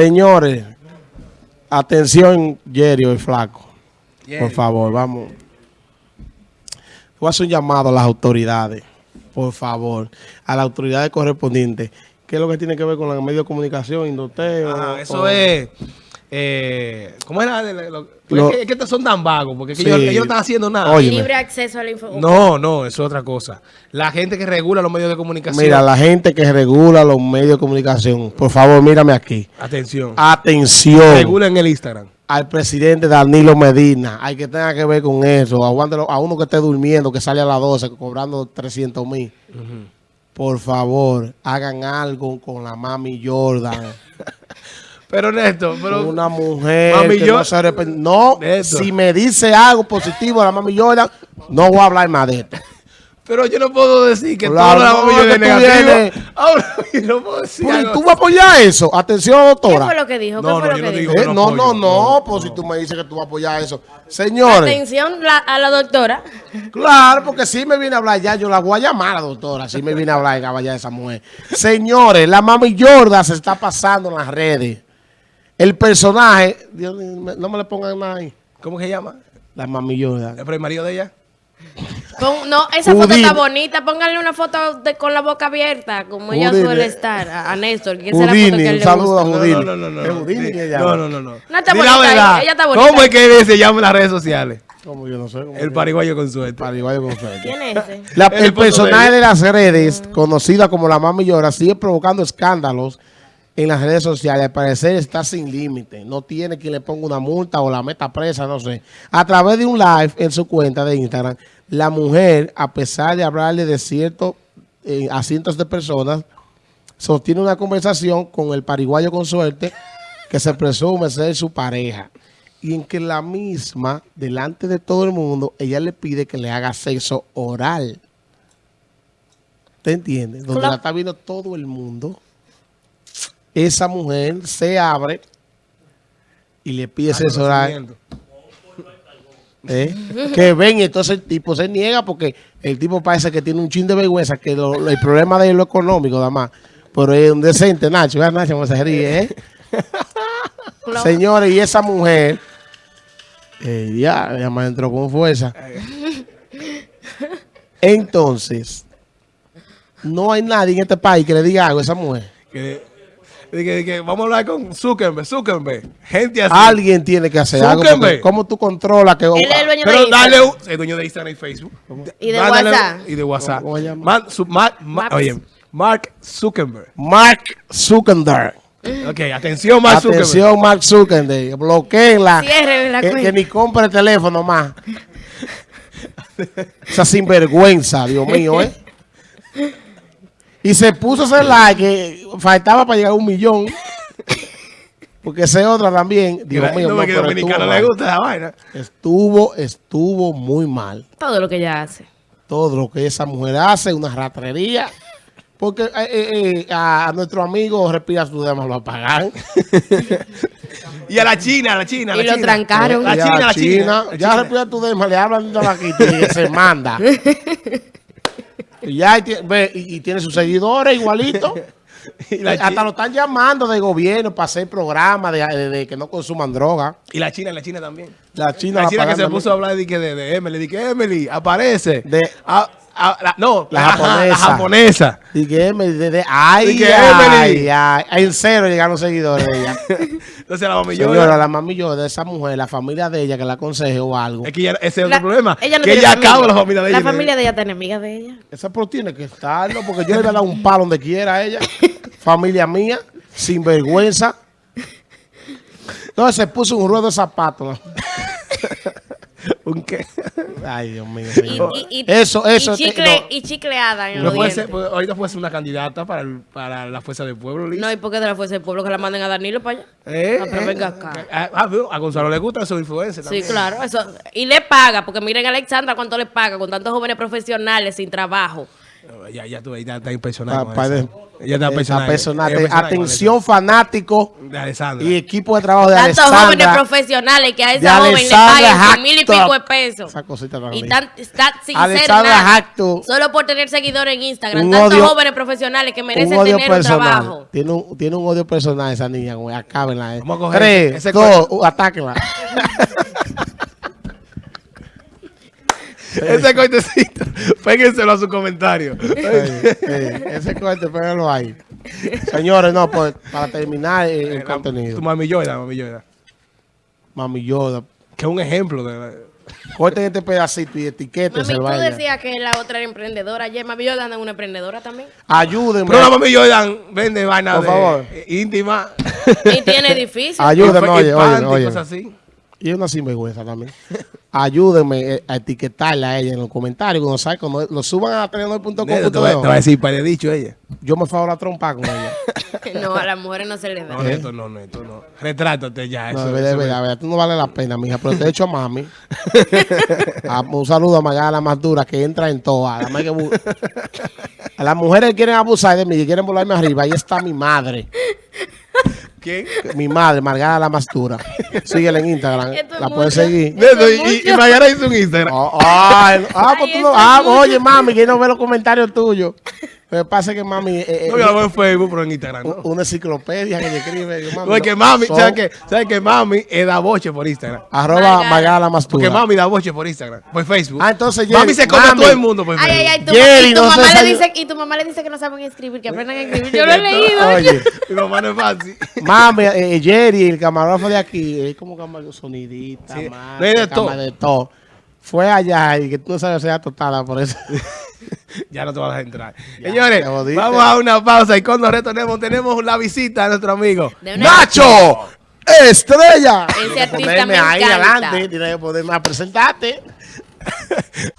Señores, atención, Yerio y Flaco. Por favor, vamos. Voy a hacer un llamado a las autoridades, por favor, a las autoridades correspondientes. ¿Qué es lo que tiene que ver con los medios de comunicación, Indoteo? Ajá, eso o- es... Eh, ¿Cómo era? de- de- lo- Lo- es, que, es que estos son tan vagos, porque Sí. ellos, ellos no están haciendo nada. Oye, Libre acceso a la información. No, no, eso es otra cosa. La gente que regula los medios de comunicación. Mira, la gente que regula los medios de comunicación, por favor, mírame aquí. Atención. Atención Regulen el Instagram. al presidente Danilo Medina. Hay que tenga que ver con eso. Aguántelo a uno que esté durmiendo, que sale a las 12 cobrando 300 mil. Por favor, hagan algo con la mami Jordan. Pero Néstor, pero... una mujer Mami que Jordan- no se arrepiente. No, si me dice algo positivo de la mami Jordan, no voy a hablar más de esto. Pero yo no puedo decir que Claro, todo la no, mami que es vienes- Ahora yo no puedo decir Pues, algo ¿Tú vas a apoyar eso? Atención, ¿Qué doctora. fue lo que dijo? ¿Qué No, fue no, lo yo que no dijo? Eh, no no, no, apoyo, no, no, pues si tú me dices que tú vas a apoyar eso. Señores, Atención la- a la doctora. claro, porque si me viene a hablar ya, yo la voy a llamar a la doctora, si me viene a hablar y a vaya esa mujer. Señores, la mami Jordan se está pasando en las redes. El personaje, Dios no me le pongan nada ahí. ¿Cómo que se llama? La mami Jordan. ¿El marido de ella? Pon- no, esa foto está bonita. Pónganle una foto de, con la boca abierta, como ella suele estar. A, a Néstor, que esa es la foto Houdini, que a él le. Houdini. No, no, no, no. ¿Es no. No, no, no, no. No, está bonita la ella, verdad. ella está bonita. ¿Cómo es que se llama en las redes sociales? Como yo no sé. cómo El pariguayo con suerte. Pariguayo con suerte. ¿Quién es ese? La- El el personaje de de las redes, conocida como la Mami Llora, sigue provocando escándalos en las redes sociales. Al parecer está sin límite. No tiene quien le ponga una multa o la meta presa, no sé. A través de un live en su cuenta de Instagram, la mujer, a pesar de hablarle de cierto, eh, a cientos de personas, sostiene una conversación con el pariguayo con suerte que se presume ser su pareja. Y en que la misma, delante de todo el mundo, ella le pide que le haga sexo oral. ¿Te entiendes? Donde Claro. la está viendo todo el mundo. Esa mujer se abre y le pide sexo oral. ¿eh? Que ven y entonces el tipo se niega porque el tipo parece que tiene un chin de vergüenza, que lo- lo- el problema de él es lo económico, nada más. Pero es un decente, Nacho. Vea, Nacho, cómo se ríe, ¿eh? Señores, y esa mujer, eh, ya, ya me entró con fuerza. Entonces, no hay nadie en este país que le diga algo a esa mujer. Que, que, de que vamos a hablar con Zuckerberg, Zuckerberg. Gente así. Alguien tiene que hacer algo. Zuckerberg. ¿Cómo tú controlas que... Él es el dueño Pero de dale Instagram. un... El dueño de Instagram y Facebook. Y de Mándale- WhatsApp. Y de WhatsApp. ¿Cómo se llama? Man- su- ma- oye, Mark Zuckerberg. Mark Zuckerberg. Ok, atención, Mark Zuckerberg. Atención, Mark Zuckerberg. Bloqueenla. La Que, que ni compre teléfono más. Esa sinvergüenza, Dios mío, ¿eh? Y se puso ese like que faltaba para llegar a un millón. Porque ese otra también, Dios mío, no, no, que pero dominicano le gusta esa vaina. Estuvo, estuvo muy mal. Todo lo que ella hace. Todo lo que esa mujer hace, una ratrería. Porque eh, eh, eh, a nuestro amigo Respira su Dema lo apagan. Y a la China, a la China, a la Y lo China. trancaron. La Y a China, la China. la Ya China. Respira tu Dema le hablan de la quita y se manda. y ya ve, y, y tiene sus seguidores igualito. Y la Hasta lo están llamando de gobierno para hacer programas de, de- de que no consuman droga. Y la China, la China también. La China, La China que se puso a hablar de, que de, de Emily. De que Emily aparece. De- Ah, ah, la- no, La japonesa. La japonesa. Y que Emily, de- de- ay, que ay, Emily. ay, en cero llegaron seguidores de ella. Entonces la mami Señora, yo. la mami yo de esa mujer, la familia de ella que la aconseje o algo. Es que ya- ese es otro problema. ella no que ella familia. acaba la familia de ella. La familia de ella está enemiga de ella. Esa pro tiene que estarlo porque yo le voy a dar un palo donde quiera a ella. familia mía, sin vergüenza. Entonces se puso un ruedo de zapatos. ¿Un qué? Ay, Dios mío. Y, señor. y- y- eso, eso. Y, chicle, no. y chicleada en No los puede dientes. ser, pues, ahorita puede ser una candidata para, el- para la fuerza del pueblo, Liz. No, ¿y por qué de la fuerza del pueblo que la manden a Danilo para allá? ¿Eh? Ah, pero venga acá. Ah, ah, a Gonzalo le gusta esos influencers Sí, claro. Eso. Y le paga, porque miren a Alexandra cuánto le paga con tantos jóvenes profesionales sin trabajo. Ya, ya tú, ya está impresionado. Pa- con pa- eso. Ya está Esa impresionado. Atención fanático eso. De Alessandra. y equipo de trabajo de Tantos jóvenes profesionales que a esa joven le pagan mil y pico de pesos. Esa cosita tan Y tan, está sin. Solo por tener seguidores en Instagram. Un Tantos odio- jóvenes profesionales que un merecen odio tener un personal. trabajo. Tiene un, tiene un odio personal esa niña, güey. Acábenla. Eh. Vamos a coger Tres, ese dos, uh, atáquenla. Ese cortecito, péguenselo a su comentario. Ey, ey, ese corte, pégalo ahí. Señores, no, pues para terminar eh, el Tu contenido. mami Yoda, mami Yoda. Mami Yoda. Que es un ejemplo de... Corten este pedacito y etiqueten Mami, tú vaya. decías que la otra era emprendedora. Ayer Mami Yoda anda en una emprendedora también. Ayúdenme. Pero la mami Yoda vende vaina Por de favor. eh, íntima. Y tiene edificios. Ayúdenme, oye, oye, oye. cosas así. Y es una sinvergüenza también. Ayúdenme eh, a etiquetarla a ella en los comentarios. Cuando, salga, cuando lo suban a telenor.com. Te va te va a decir, para dicho ella. Yo me favor a trompa con ella. No, a las mujeres no se les da. No, Neto, no, Neto, no. Retrátate ya. No, eso, de verdad, verdad, verdad, tú no vale la pena, mija. Pero te he hecho a mami. A- un saludo a Magala, la más dura, que entra en todas. Además que bu- A las mujeres quieren abusar de mí, que quieren volarme arriba, ahí está mi madre. ¿Quién? Mi madre, Margara la más dura. Síguela en Instagram. La puedes seguir. Eso y, y. Magara hizo un Instagram. Oh, ay, ah, pues Ay, tú no- ah, oye, mami, que no ve los comentarios tuyos. Lo que pasa es que mami eh, eh, No, yo la veo en Facebook, pero en Instagram. una enciclopedia que escribe. Yo, No, es que no, mami, son ¿sabes que, ¿sabes que mami eh, da boche por Instagram? Arroba Margara. Margara la más Porque mami da boche por Instagram, por Facebook. Ah, entonces, mami Jerry, se come a mami. todo el mundo por Ay, Facebook. ay, ay. Tu, Jerry, y, tu no mamá le dice, y tu mamá le dice que no saben escribir, que aprendan a escribir. Yo lo he leído. Oye, Mi mamá no es fácil. mami, eh, Jerry, el camarógrafo de aquí, es como cámara sonidita, Sí, de todo. de todo. Fue allá y que tú no sabes sea totada por eso. ya no te vas a entrar. Señores, vamos a una pausa y cuando retornemos tenemos la visita de nuestro amigo ¡Nacho! ¡Estrella! Ese artista me ahí encanta. adelante, tienes que ponerme a presentarte.